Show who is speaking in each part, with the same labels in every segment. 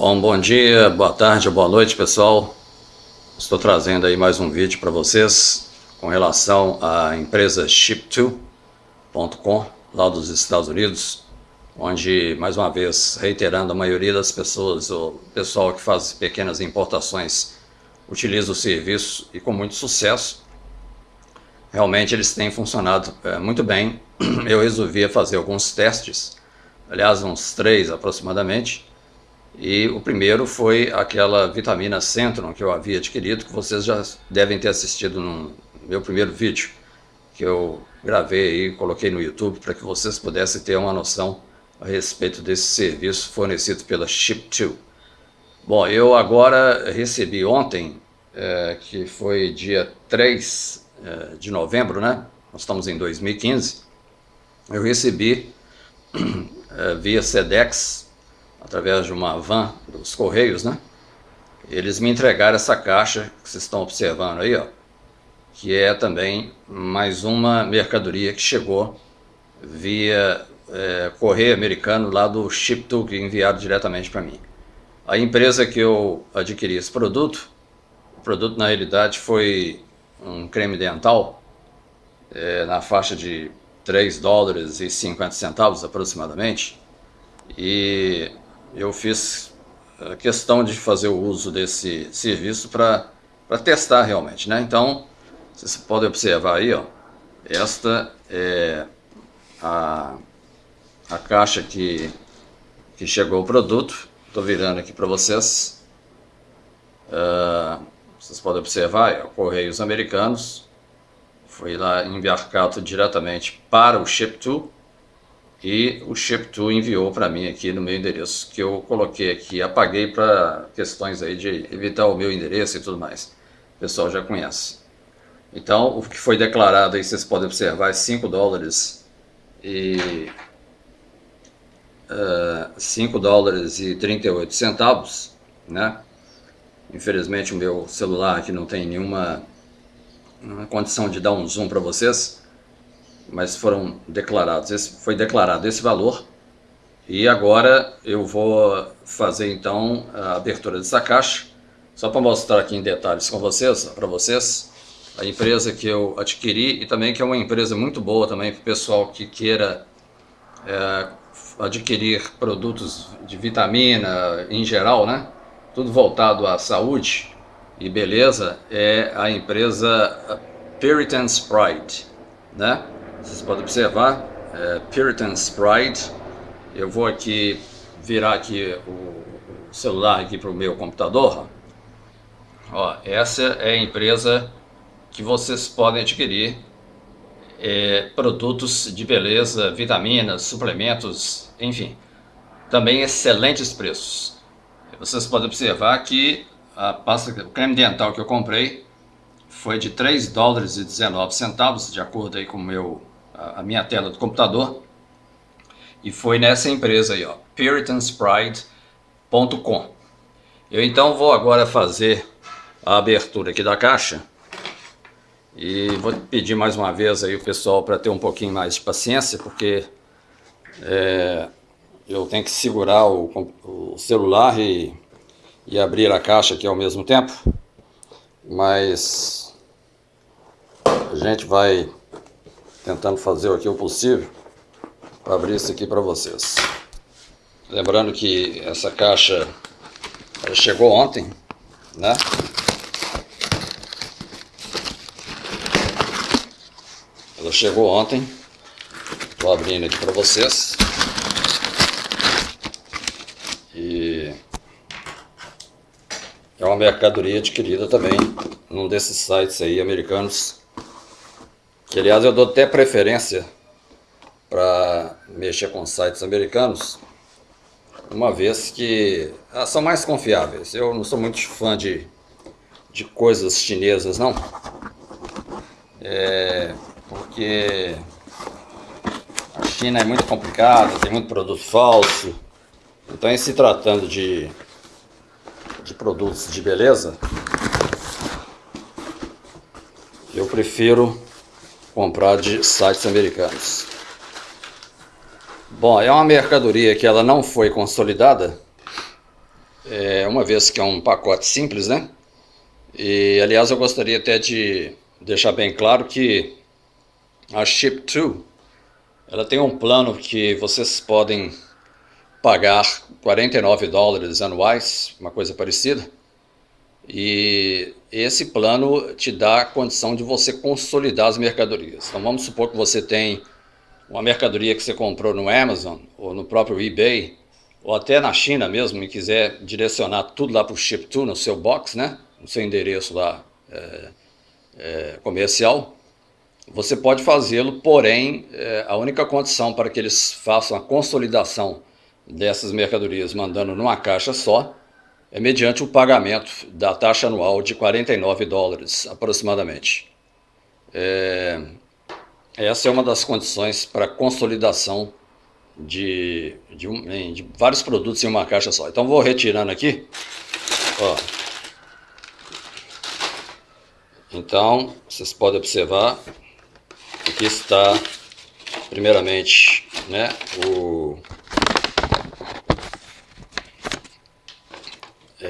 Speaker 1: Bom, bom dia, boa tarde, boa noite pessoal. Estou trazendo aí mais um vídeo para vocês com relação à empresa Ship2.com lá dos Estados Unidos, onde, mais uma vez, reiterando, a maioria das pessoas, o pessoal que faz pequenas importações, utiliza o serviço e com muito sucesso. Realmente eles têm funcionado é, muito bem. Eu resolvi fazer alguns testes, aliás, uns três aproximadamente, e o primeiro foi aquela vitamina Centrum que eu havia adquirido, que vocês já devem ter assistido no meu primeiro vídeo, que eu gravei e coloquei no YouTube para que vocês pudessem ter uma noção a respeito desse serviço fornecido pela Ship2. Bom, eu agora recebi ontem, é, que foi dia 3 é, de novembro, né? Nós estamos em 2015. Eu recebi é, via SEDEX através de uma van dos Correios, né? Eles me entregaram essa caixa que vocês estão observando aí, ó, que é também mais uma mercadoria que chegou via é, correio americano lá do Ship2 que enviaram diretamente para mim. A empresa que eu adquiri esse produto, o produto na realidade foi um creme dental é, na faixa de 3 dólares e 50 centavos aproximadamente e eu fiz a questão de fazer o uso desse serviço para testar realmente, né? Então, vocês podem observar aí, ó, esta é a, a caixa que, que chegou o produto. Estou virando aqui para vocês. Uh, vocês podem observar, ó, Correios Americanos. Foi lá embarcado diretamente para o Ship2 e o Ship2 enviou para mim aqui no meu endereço, que eu coloquei aqui, apaguei para questões aí de evitar o meu endereço e tudo mais. O pessoal já conhece. Então, o que foi declarado aí, vocês podem observar, é 5 dólares e... Uh, eh, 5 dólares e 38 centavos, né? Infelizmente o meu celular aqui não tem nenhuma condição de dar um zoom para vocês, mas foram declarados, esse, foi declarado esse valor e agora eu vou fazer então a abertura dessa caixa, só para mostrar aqui em detalhes com vocês, para vocês, a empresa que eu adquiri e também que é uma empresa muito boa também para o pessoal que queira é, adquirir produtos de vitamina em geral, né? Tudo voltado à saúde e beleza, é a empresa Puritan's Pride, né? Vocês podem observar, é, Pride. Eu vou aqui virar aqui o celular aqui para o meu computador. Ó, essa é a empresa que vocês podem adquirir é, produtos de beleza, vitaminas, suplementos, enfim. Também excelentes preços. Vocês podem observar que a pasta, o creme dental que eu comprei foi de 3 dólares e 19 centavos, de acordo aí com o meu a minha tela do computador. E foi nessa empresa aí, ó, puritanspride.com. Eu então vou agora fazer a abertura aqui da caixa. E vou pedir mais uma vez aí o pessoal para ter um pouquinho mais de paciência, porque é, eu tenho que segurar o, o celular e, e abrir a caixa aqui ao mesmo tempo. Mas a gente vai tentando fazer aqui o possível para abrir isso aqui para vocês. Lembrando que essa caixa chegou ontem, né? Ela chegou ontem. Estou abrindo aqui para vocês. E é uma mercadoria adquirida também num desses sites aí americanos que aliás eu dou até preferência para mexer com sites americanos, uma vez que ah, são mais confiáveis. Eu não sou muito fã de, de coisas chinesas, não. É, porque a China é muito complicada, tem muito produto falso. Então, em se tratando de, de produtos de beleza, eu prefiro comprar de sites americanos. Bom, é uma mercadoria que ela não foi consolidada. é, uma vez que é um pacote simples, né? E, aliás, eu gostaria até de deixar bem claro que a Ship2, ela tem um plano que vocês podem pagar 49 dólares anuais, uma coisa parecida, e esse plano te dá a condição de você consolidar as mercadorias. Então vamos supor que você tem uma mercadoria que você comprou no Amazon ou no próprio eBay, ou até na China mesmo, e quiser direcionar tudo lá para o Ship2 no seu box, né? no seu endereço lá é, é, comercial, você pode fazê-lo, porém, é, a única condição para que eles façam a consolidação dessas mercadorias mandando numa caixa só é mediante o pagamento da taxa anual de 49 dólares, aproximadamente. É, essa é uma das condições para consolidação de, de, um, de, vários produtos em uma caixa só. Então vou retirando aqui. Ó. Então, vocês podem observar, aqui está, primeiramente, né, o,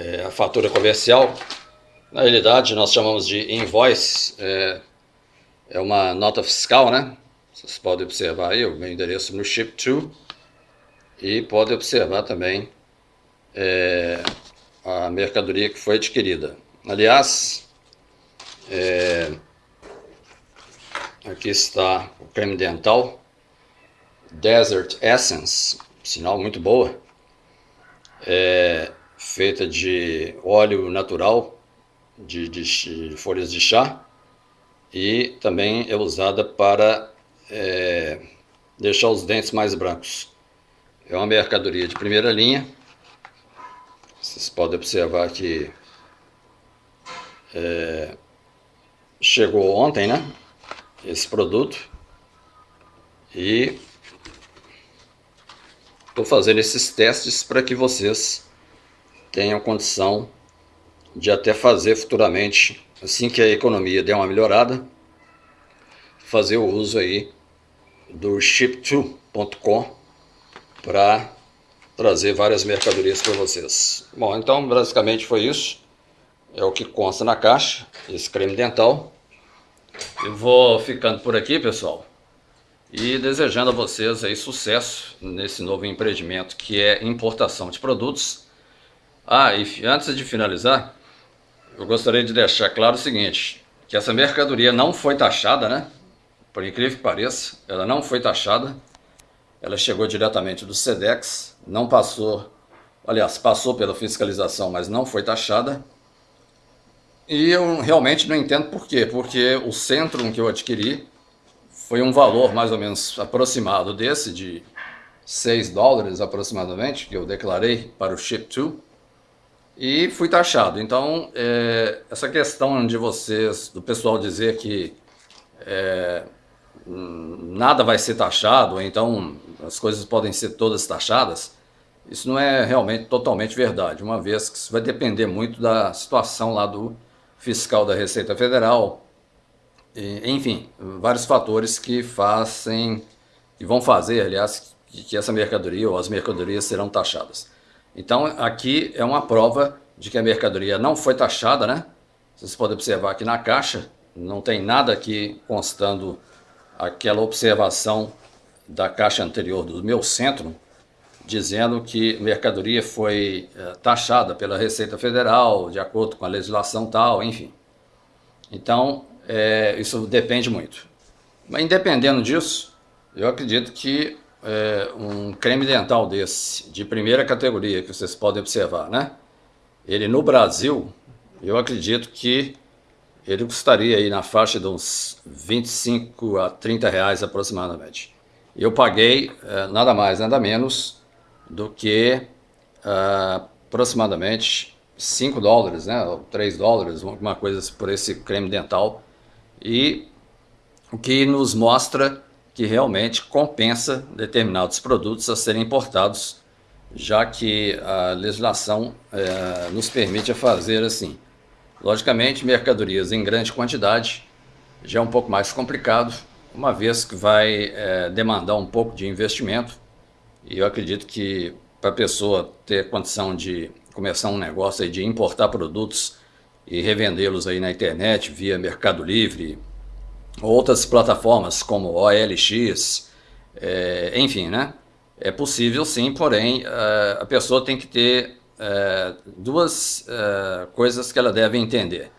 Speaker 1: é, a fatura comercial. Na realidade, nós chamamos de invoice, é, é uma nota fiscal, né? Vocês podem observar aí o meu endereço no Ship2 e podem observar também é, a mercadoria que foi adquirida. Aliás, é, aqui está o creme dental Desert Essence, sinal muito boa. É, feita de óleo natural de, de, de folhas de chá e também é usada para é, deixar os dentes mais brancos. É uma mercadoria de primeira linha. Vocês podem observar que é, chegou ontem, né? Esse produto. E estou fazendo esses testes para que vocês tenham condição de até fazer futuramente, assim que a economia der uma melhorada, fazer o uso aí do ship2.com para trazer várias mercadorias para vocês. Bom, então basicamente foi isso. É o que consta na caixa, esse creme dental. Eu vou ficando por aqui, pessoal. E desejando a vocês aí sucesso nesse novo empreendimento que é importação de produtos ah, e antes de finalizar, eu gostaria de deixar claro o seguinte, que essa mercadoria não foi taxada, né? Por incrível que pareça, ela não foi taxada. Ela chegou diretamente do SEDEX, não passou, aliás, passou pela fiscalização, mas não foi taxada. E eu realmente não entendo por quê, porque o Centrum que eu adquiri foi um valor mais ou menos aproximado desse, de 6 dólares aproximadamente, que eu declarei para o Ship2 e fui taxado. Então, é, essa questão de vocês, do pessoal dizer que é, nada vai ser taxado, então as coisas podem ser todas taxadas, isso não é realmente totalmente verdade, uma vez que isso vai depender muito da situação lá do fiscal da Receita Federal, e, enfim, vários fatores que fazem, que vão fazer, aliás, que essa mercadoria ou as mercadorias serão taxadas. Então aqui é uma prova de que a mercadoria não foi taxada, né? Vocês podem observar aqui na caixa, não tem nada aqui constando aquela observação da caixa anterior do meu centro, dizendo que mercadoria foi é, taxada pela Receita Federal, de acordo com a legislação tal, enfim. Então, é, isso depende muito. Mas independendo disso, eu acredito que é, um creme dental desse, de primeira categoria, que vocês podem observar, né? Ele no Brasil, eu acredito que ele custaria aí na faixa de uns 25 a 30 reais aproximadamente. Eu paguei é, nada mais, nada menos do que é, aproximadamente 5 dólares, né, ou 3 dólares, alguma coisa por esse creme dental. E o que nos mostra que realmente compensa determinados produtos a serem importados, já que a legislação é, nos permite fazer assim. Logicamente, mercadorias em grande quantidade já é um pouco mais complicado, uma vez que vai é, demandar um pouco de investimento, e eu acredito que para a pessoa ter condição de começar um negócio de importar produtos e revendê-los aí na internet via Mercado Livre, outras plataformas como OLX, é, enfim, né? É possível sim, porém é, a pessoa tem que ter é, duas é, coisas que ela deve entender.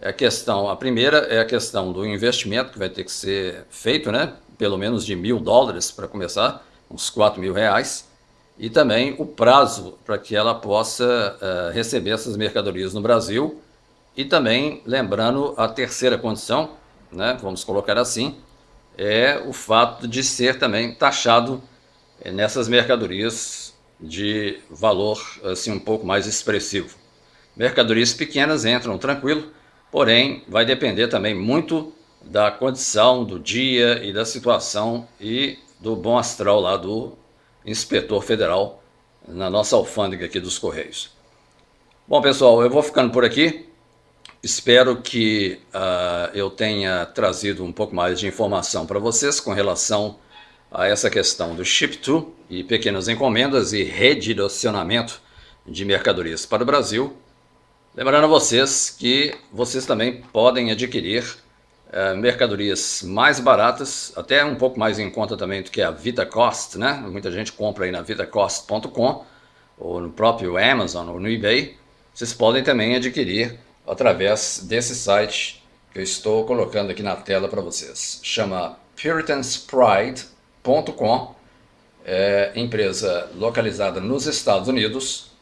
Speaker 1: É a questão, a primeira é a questão do investimento que vai ter que ser feito, né? Pelo menos de mil dólares para começar, uns quatro mil reais, e também o prazo para que ela possa uh, receber essas mercadorias no Brasil, e também lembrando a terceira condição, né? Vamos colocar assim, é o fato de ser também taxado eh, nessas mercadorias de valor assim um pouco mais expressivo. Mercadorias pequenas entram tranquilo, porém vai depender também muito da condição do dia e da situação e do bom astral lá do inspetor federal na nossa alfândega aqui dos Correios. Bom pessoal, eu vou ficando por aqui. Espero que uh, eu tenha trazido um pouco mais de informação para vocês com relação a essa questão do ship-to e pequenas encomendas e redirecionamento de mercadorias para o Brasil Lembrando a vocês que vocês também podem adquirir uh, mercadorias mais baratas, até um pouco mais em conta também do que a VitaCost, né? Muita gente compra aí na vitacost.com ou no próprio Amazon ou no eBay. Vocês podem também adquirir através desse site que eu estou colocando aqui na tela para vocês. Chama puritanspride.com, é empresa localizada nos Estados Unidos,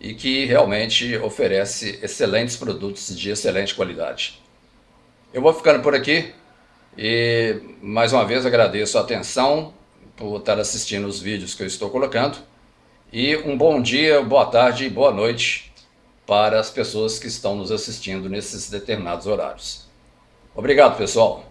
Speaker 1: e que realmente oferece excelentes produtos de excelente qualidade. Eu vou ficando por aqui e mais uma vez agradeço a atenção por estar assistindo os vídeos que eu estou colocando e um bom dia, boa tarde e boa noite para as pessoas que estão nos assistindo nesses determinados horários. Obrigado pessoal!